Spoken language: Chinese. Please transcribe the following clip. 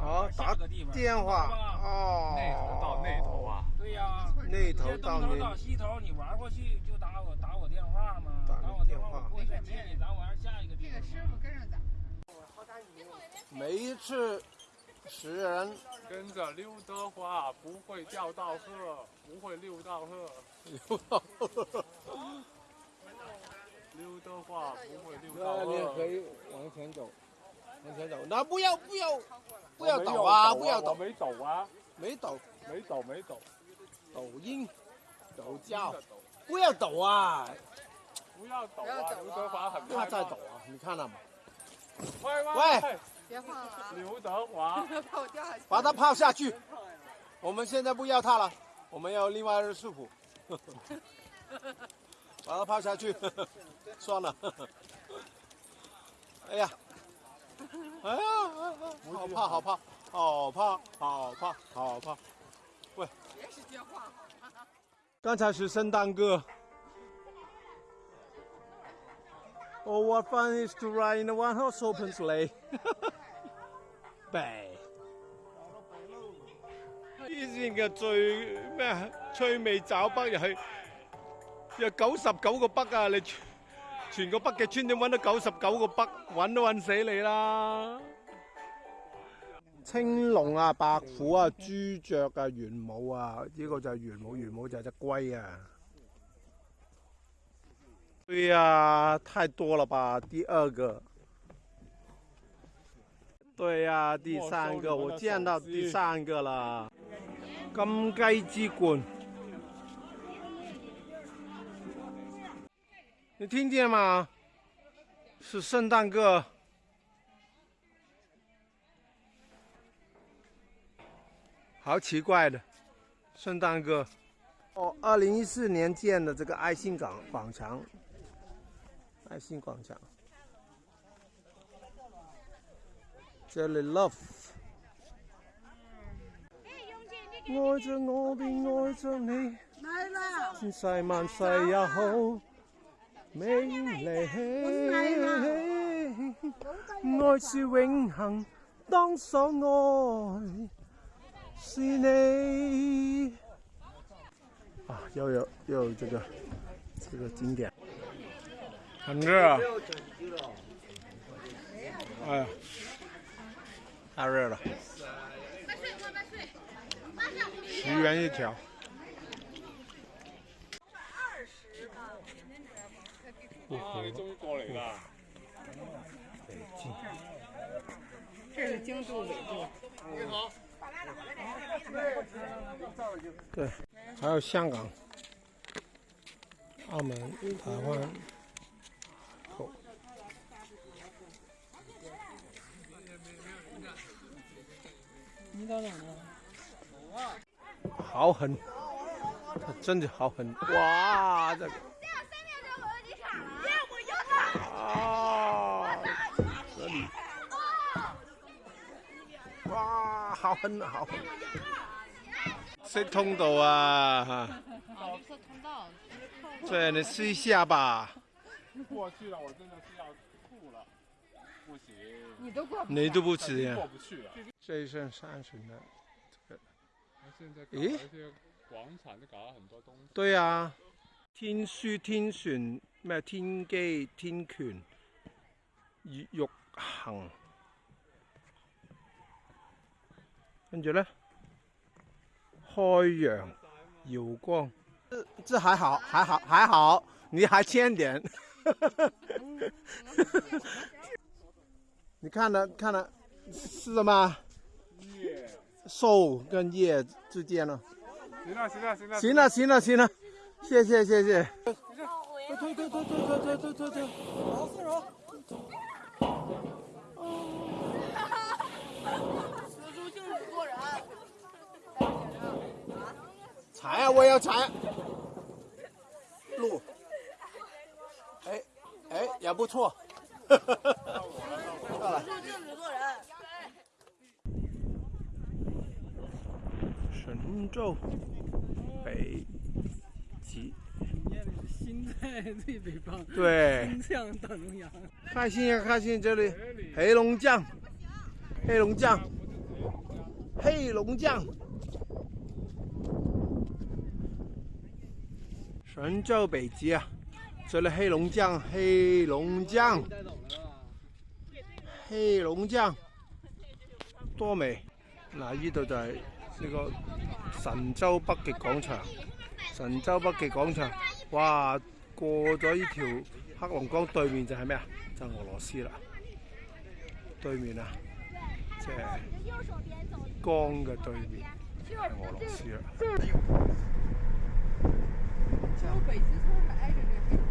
哦，打个地方电话，哦，那头到那头啊，对呀，那头到那头。你玩过去就打我，打我电话嘛，打我电话。咱玩下一个。这个师傅跟着咱。每一次十人跟着刘德华，不会掉到河，不会溜到河，刘德华不会溜到河，那你可以往前走。往前走，那不要不要不要抖啊！不要抖没抖，啊，没抖，没抖，没抖，没抖。抖音，抖叫，不要抖啊！不要抖啊！刘德华很怕再抖啊！你看到吗？喂喂，别晃了！刘德华，把他抛下去。我们现在不要他了，我们要另外的树普。把他抛下去，算了。哎呀！哎呀，好怕，好怕，好怕，好怕，好怕！喂，别是电话。刚才是圣诞歌。Oh, what fun is to ride in the one-horse open sleigh? 哈哈哈，背。依先嘅最咩啊？趣味找北又系，有九十九个北啊！你。全个北极村点搵到九十九个北，搵都搵死你啦！青龙啊，白虎啊，猪雀啊，玄武啊，呢个就系玄武，玄武就系只龟啊！对啊，太多了吧？第二个，对啊，第三个，我见到第三个啦，金鸡之冠。你听见吗？是圣诞歌，好奇怪的，圣诞歌。哦，二零一四年建的这个爱心港广场，爱心广场，这里 love。我着着爱你，来美丽，爱是永恒，当所爱是你。啊，又有又有这个这个经典，很热、啊，哎，太热了，十元一条。啊！你终于过嚟啦！这是京都，你好。对，还有香港、澳门、台湾。你到哪了？走啊！好狠，真的好狠！哇，这。个。好，很好。绿通道啊！哈。绿通道。这，你试一下吧。过去了，我真的是要吐了，不行。你都过不你都不行。过不去了，这只剩三十在咦？广场都搞了很多东西。对啊，天书天璇、咩、天机、天权、玉玉衡。跟住咧，开阳，耀光，这这还好，还好，还好，你还欠点，你看了看了，是什么？瘦跟叶之间咯。行了，行了，行了，行了，行了，行了，谢谢，谢谢。退退退退退退退退退，好，好，好。查呀！我要踩。路，哎哎，也不错。哈哈哈！哈哈。做镜子神州。北。极。心在最北方。对。向大中央。看新疆，看新疆，这里。黑龙江。黑龙江。黑龙江。神州北极啊，除了黑龙江，黑龙江，黑龙江多美！嗱，呢度就系呢个神州北极广场，神州北极广场，哇，过咗呢条黑龙江对面就系咩啊？就俄罗斯啦，对面啊，即系江嘅对面系俄罗斯啦。就北极村还挨着这。